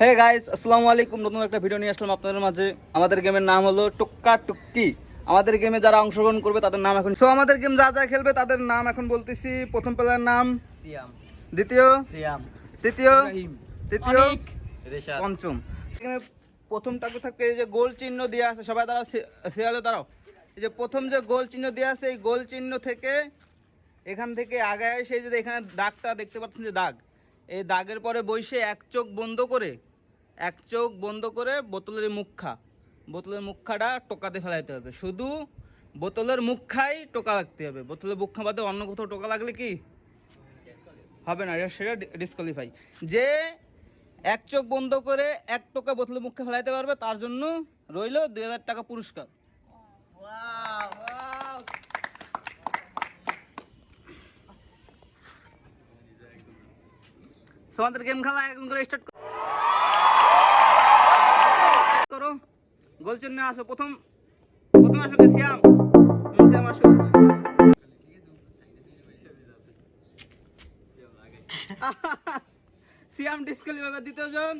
Hey guys আসসালামু আলাইকুম। নতুন একটা ভিডিও নিয়ে আসলাম আপনাদের মাঝে। আমাদের গেমের নাম হলো টুক্কা টুক্কি। আমাদের গেমে যারা অংশগ্রহণ করবে তাদের নাম এখন সো আমাদের গেম যা যা খেলবে তাদের নাম এখন বলতেছি। প্রথম প্লেয়ার নাম? সিয়াম। দ্বিতীয়? সিয়াম। তৃতীয়? তৃতীয়? পঞ্চম। প্রথম টাকু থাকবে এই যে গোল চিহ্ন দেওয়া আছে। সবাই দাঁড়াও শিয়ালে দাঁড়াও। এই যে প্রথম যে গোল চিহ্ন দেওয়া আছে এই গোল চিহ্ন থেকে এখান থেকে আগায় সেই যে এখানে দাগটা দেখতে পাচ্ছেন যে দাগ। এই দাগের পরে বসে এক চোখ বন্ধ করে, এক চোখ বন্ধ করে বোতলের মুখা, বোতলের মুখাটা টোকাতে ফেলাইতে হবে। শুধু বোতলের মুখাই টোকা লাগতে হবে। বোতলের মুখা বাদে অন্য কোথাও টোকা লাগলে কি? হবে না সেটা ডিসকোয়ালিফাই যে এক চোখ বন্ধ করে এক টোকা বোতলের মুখে ফেলাইতে পারবে, তার জন্য রইল দুই হাজার টাকা পুরস্কার। So, আমাদের গেম খেলা একদম করে স্টার্ট করো। গোল চিহ্নে আসো প্রথম প্রথম আসো কে? সিয়াম হুম, সিয়াম আসো। সিয়াম ডিসকোয়ালিফাই দ্বিতীয় জন।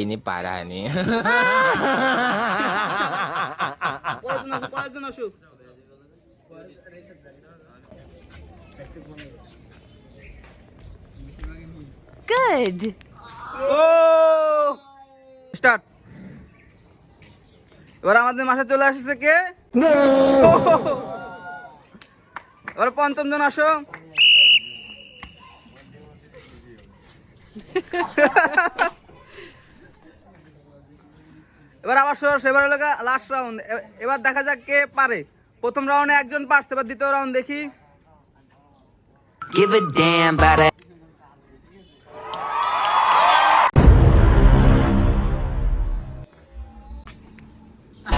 ini parah nih. পরের জন আসো পরের জন আসো। Good. ও স্টার্ট এবার আমাদের মাসে চলে আসছে কে? এবার পঞ্চম জন আসো। এবার আবার সরস এবার হলো লাস্ট রাউন্ড এবার দেখা যাক কে পারে। প্রথম রাউন্ডে একজন পারছে এবার দ্বিতীয় রাউন্ড দেখি। Give a damn about it.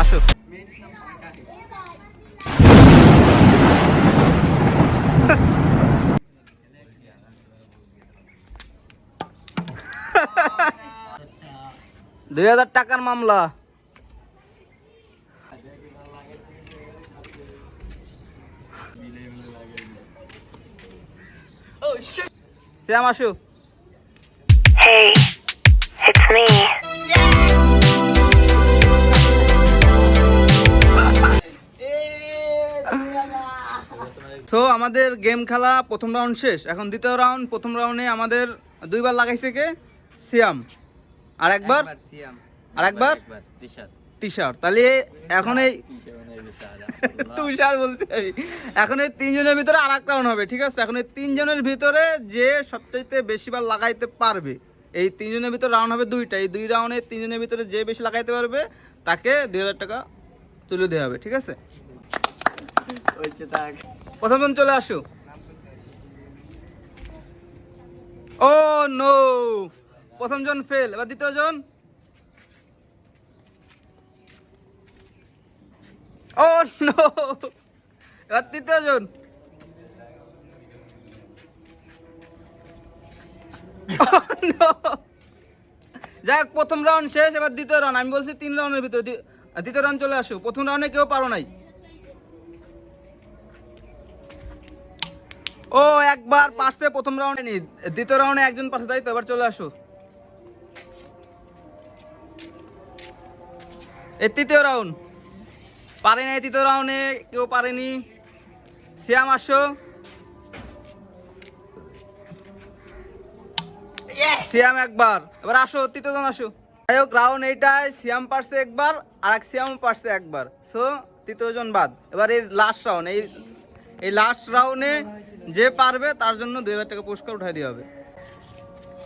আসো দুই হাজার টাকার মামলা শ্যাম আসু Hey, it's me. তো আমাদের গেম খেলা প্রথম রাউন্ড শেষ। এখন দ্বিতীয় রাউন্ড প্রথম রাউন্ডে আমাদের দুইবার লাগাইছে কে? সিয়াম আর একবার? সিয়াম আর একবার? শার্ট তাহলে এখন এই তুষার বলছে আমি। এখন এই তিনজনের ভিতরে আর এক রাউন্ড হবে ঠিক আছে? এখন এই তিনজনের ভিতরে যে সবচাইতে বেশিবার লাগাইতে পারবে এই তিনজনের ভিতরে রাউন্ড হবে দুইটা। এই দুই রাউন্ডে তিনজনের ভিতরে যে বেশি লাগাইতে পারবে তাকে দুই হাজার টাকা তুলে দেওয়া হবে ঠিক আছে? হচ্ছে থাক প্রথম জন চলে আসো। ও নো প্রথম জন ফেল এবার দ্বিতীয় জন? ও এবার তৃতীয় জন no! যাক, প্রথম রাউন্ড শেষ, এবার দ্বিতীয় রাউন্ড আমি বলছি তিন রাউন্ডের ভিতরে। দ্বি- দ্বিতীয় রাউন্ড চলে আসো প্রথম রাউন্ডে কেউ পারো নাই। ও, একবার পারছে, প্রথম রাউন্ডে নি দ্বিতীয় রাউন্ডে একজন পারছে, তাই তো? এবার চলে আসো এই তৃতীয় রাউন্ড পারে নাই তৃতীয় রাউন্ডে কেউ পারেনি। শ্যাম আসো। শ্যাম একবার। এবার আসো তৃতীয় জন আসো। যাই হোক রাউন্ড এইটায় শ্যাম পারছে একবার আর এক শ্যাম পারছে একবার। সো তৃতীয়জন বাদ। এবার এই লাস্ট রাউন্ড এই এই লাস্ট রাউন্ডে যে পারবে তার জন্য দুই হাজার টাকা পুরস্কার উঠাই দেওয়া হবে।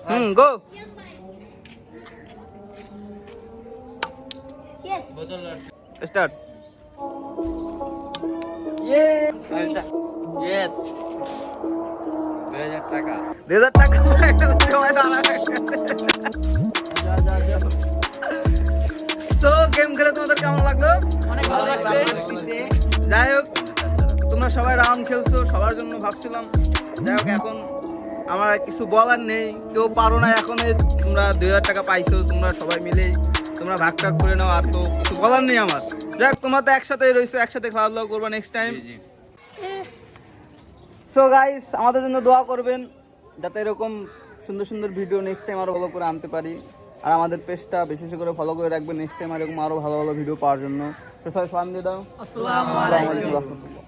হুম গো স্টার্ট ইয়েস দুই হাজার টাকা। দুই হাজার টাকা। সবাই দাঁড়ায়। তো গেম খেলে তোমাদের কেমন লাগল? অনেক ভালো লাগছে। যাই হোক তোমরা সবাই রাউন্ড খেলছো সবার জন্য ভাবছিলাম। যাই হোক এখন আমার কিছু বলার নেই। কেউ পারো না এখন তোমরা দুই হাজার টাকা পাইছো তোমরা সবাই মিলেই তোমরা ভাগ টাগ করে নাও। আর তো কিছু বলার নেই আমার। যাই তোমার তো একসাথে রয়েছো একসাথে খাওয়া দাওয়া করব নেক্সট টাইম সো গাইস আমাদের জন্য দোয়া করবেন যাতে এরকম সুন্দর সুন্দর ভিডিও নেক্সট টাইম আরও ভালো করে আনতে পারি। আর আমাদের পেজটা বেশি বেশি করে ফলো করে রাখবেন নেক্সট টাইম এরকম আরও ভালো ভালো ভিডিও পাওয়ার জন্য। তো সবাই সালাম দিয়ে দাও। আসসালামু আলাইকুম। রহমতুল্লাহ